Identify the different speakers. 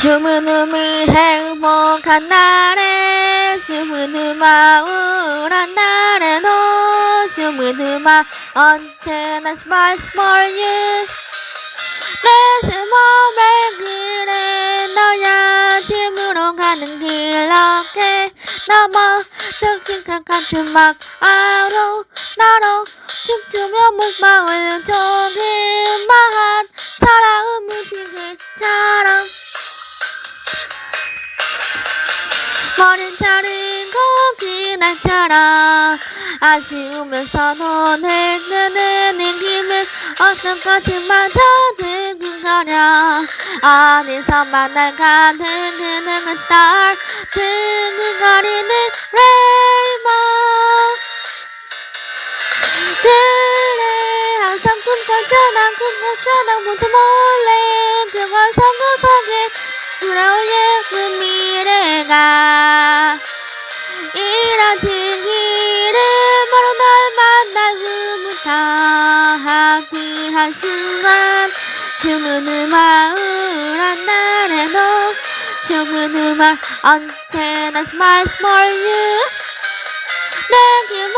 Speaker 1: 주문음을 행복한 날에 주문음아 우울한 날에도 주문음아 언제나 smile for you. 내 숨음을 그래? 너야 집으로 가는 길 어깨. 게 넘어 들킨 같은 막 아로 나로 춤추며 목마을 조그마한 사랑은 무지개처럼 머린 자른 고기날처럼 아쉬우면서 눈을 뜨는 힘을 어떤 것을마저 두 근거려 어디서 날 가는 그는 딸. 두근거리는 레이버 그래 항상 꿈꿨잖아 꿈꿨잖아. 모두 몰래 그걸 성구석에 돌아올 예쁜 미래가. 길은 바로 널 만날 후부터 하귀한 순간 주문 음악 우울한 날에도 주문 음악 언제나 smile for you 내게 뭘 매.